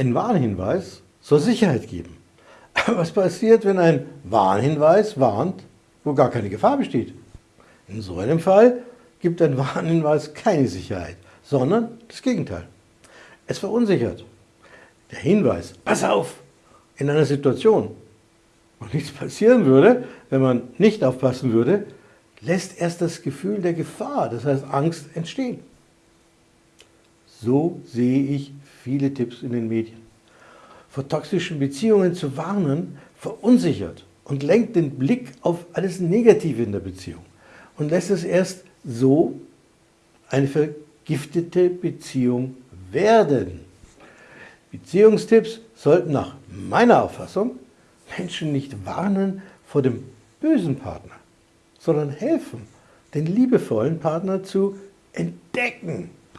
Ein Warnhinweis soll Sicherheit geben. Aber was passiert, wenn ein Warnhinweis warnt, wo gar keine Gefahr besteht? In so einem Fall gibt ein Warnhinweis keine Sicherheit, sondern das Gegenteil. Es verunsichert. Der Hinweis, pass auf, in einer Situation, wo nichts passieren würde, wenn man nicht aufpassen würde, lässt erst das Gefühl der Gefahr, das heißt Angst, entstehen. So sehe ich viele Tipps in den Medien. Vor toxischen Beziehungen zu warnen, verunsichert und lenkt den Blick auf alles Negative in der Beziehung und lässt es erst so eine vergiftete Beziehung werden. Beziehungstipps sollten nach meiner Auffassung Menschen nicht warnen vor dem bösen Partner, sondern helfen, den liebevollen Partner zu entdecken